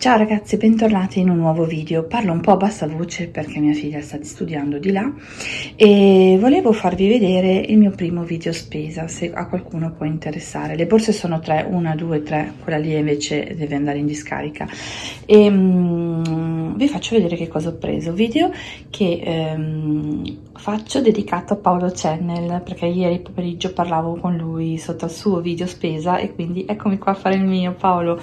Ciao ragazzi, bentornati in un nuovo video. Parlo un po' a bassa voce perché mia figlia sta studiando di là e volevo farvi vedere il mio primo video spesa, se a qualcuno può interessare. Le borse sono tre, una, due, tre, quella lì invece deve andare in discarica. E um, vi faccio vedere che cosa ho preso. Video che um, faccio dedicato a Paolo Channel perché ieri pomeriggio parlavo con lui sotto il suo video spesa e quindi eccomi qua a fare il mio Paolo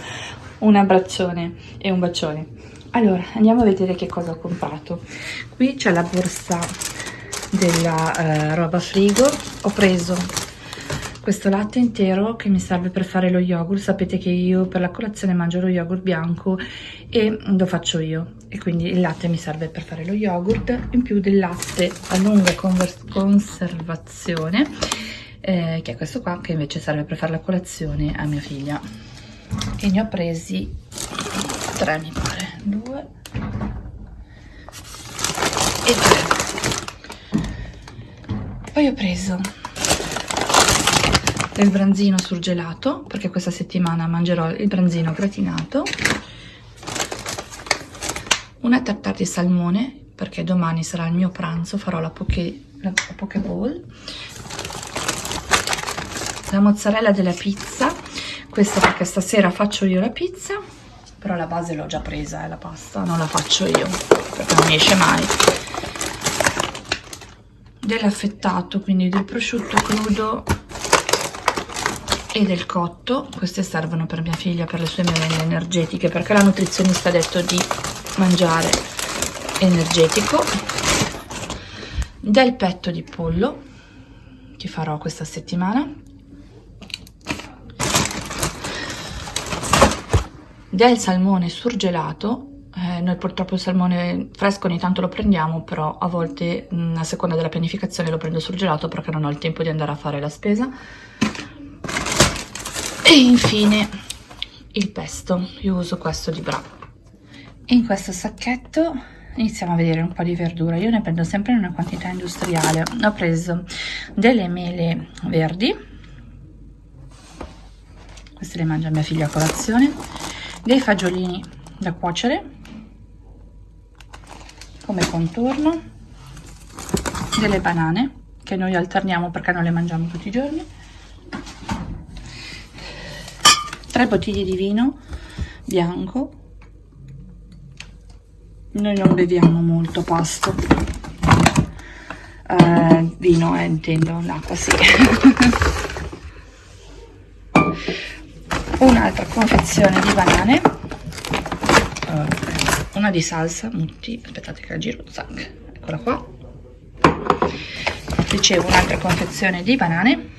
un abbraccione e un bacione. Allora andiamo a vedere che cosa ho comprato. Qui c'è la borsa della eh, roba frigo. Ho preso questo latte intero che mi serve per fare lo yogurt. Sapete che io per la colazione mangio lo yogurt bianco e lo faccio io. E quindi il latte mi serve per fare lo yogurt. In più del latte a lunga conservazione eh, che è questo qua che invece serve per fare la colazione a mia figlia e ne ho presi tre mi pare. Due. E tre. Poi ho preso del branzino surgelato perché questa settimana mangerò il branzino gratinato. Una tartare di salmone perché domani sarà il mio pranzo farò la poke, la poke bowl la mozzarella della pizza questa perché stasera faccio io la pizza però la base l'ho già presa eh, la pasta. Non la faccio io perché non mi esce mai. Dell'affettato quindi del prosciutto crudo e del cotto. Queste servono per mia figlia per le sue merende energetiche perché la nutrizionista ha detto di mangiare energetico. Del petto di pollo che farò questa settimana del salmone surgelato eh, noi purtroppo il salmone fresco ogni tanto lo prendiamo però a volte mh, a seconda della pianificazione lo prendo surgelato perché non ho il tempo di andare a fare la spesa. E infine il pesto. Io uso questo di Bra. In questo sacchetto iniziamo a vedere un po' di verdura. Io ne prendo sempre in una quantità industriale. Ho preso delle mele verdi. Queste le mangia mia figlia a colazione dei fagiolini da cuocere come contorno delle banane che noi alterniamo perché non le mangiamo tutti i giorni tre bottiglie di vino bianco. Noi non beviamo molto pasto. Uh, vino eh, intendo l'acqua sì un'altra confezione di banane. Una di salsa mutti aspettate che la giro zac eccola qua. Ricevo un'altra confezione di banane.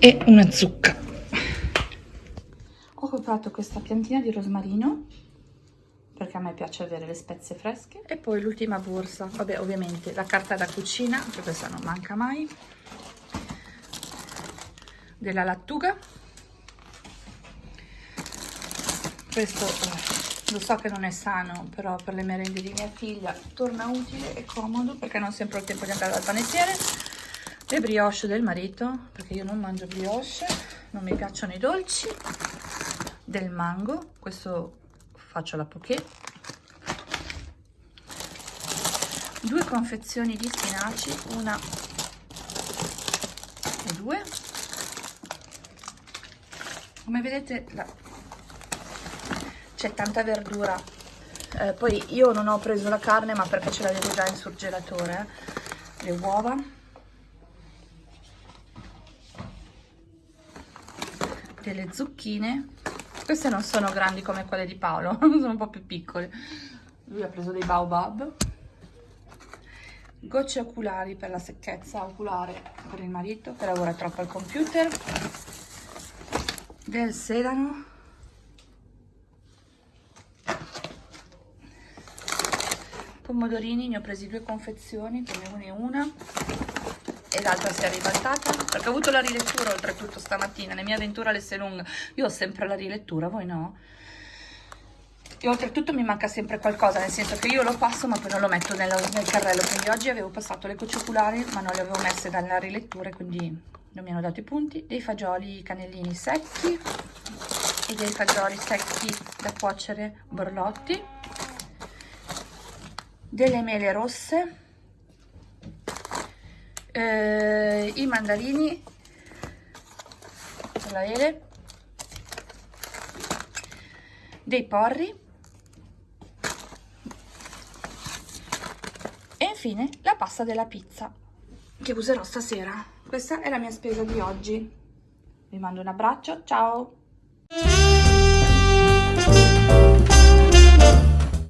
E una zucca. Ho comprato questa piantina di rosmarino perché a me piace avere le spezie fresche. E poi l'ultima borsa. Vabbè ovviamente la carta da cucina che questa non manca mai. Della lattuga. Questo eh, lo so che non è sano però per le merende di mia figlia torna utile e comodo perché non sempre ho il tempo di andare dal panettiere. Le brioche del marito perché io non mangio brioche non mi piacciono i dolci. Del mango questo faccio la poké. Due confezioni di spinaci una e due. Come vedete c'è tanta verdura. Eh, poi io non ho preso la carne ma perché ce l'avevo già in surgelatore eh. le uova. Delle zucchine queste non sono grandi come quelle di Paolo, sono un po' più piccole. Lui ha preso dei baobab. Gocce oculari per la secchezza oculare per il marito che lavora troppo al computer. Del sedano. Pomodorini, ne ho presi due confezioni, come una e una e l'altra si è ribaltata? Perché ho avuto la rilettura oltretutto stamattina. Le mie avventure all'Esselunga io ho sempre la rilettura voi no? E oltretutto mi manca sempre qualcosa nel senso che io lo passo ma poi non lo metto nel, nel carrello. Quindi oggi avevo passato le cocce oculari ma non le avevo messe dalla rilettura quindi non mi hanno dato i punti. Dei fagioli cannellini secchi e dei fagioli secchi da cuocere borlotti. Delle mele rosse eh, i mandarini. La ele dei porri. E infine la pasta della pizza che userò stasera. Questa è la mia spesa di oggi. Vi mando un abbraccio ciao